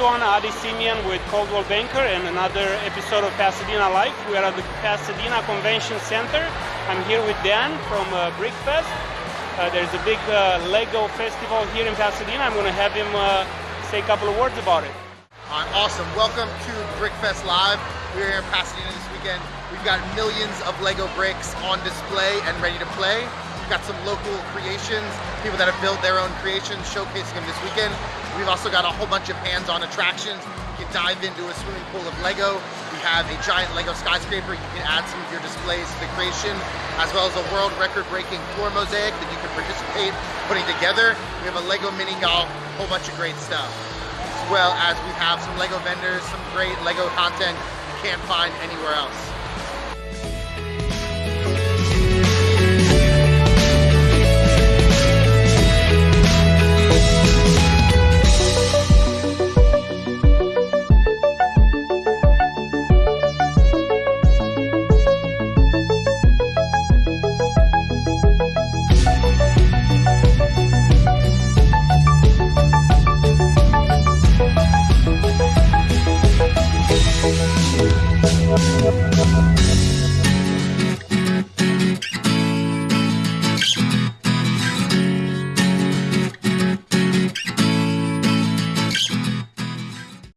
Adi Simeon with Coldwell Banker and another episode of Pasadena Life. We are at the Pasadena Convention Center. I'm here with Dan from uh, BrickFest. Uh, there's a big uh, Lego festival here in Pasadena. I'm going to have him uh, say a couple of words about it. Awesome. Welcome to BrickFest Live. We're here in Pasadena this weekend. We've got millions of Lego bricks on display and ready to play. We've got some local creations, people that have built their own creations, showcasing them this weekend. We've also got a whole bunch of hands-on attractions. You can dive into a swimming pool of Lego. We have a giant Lego skyscraper. You can add some of your displays to the creation, as well as a world record-breaking floor mosaic that you can participate putting together. We have a Lego mini golf, a whole bunch of great stuff. As well as we have some Lego vendors, some great Lego content you can't find anywhere else. We'll be right back.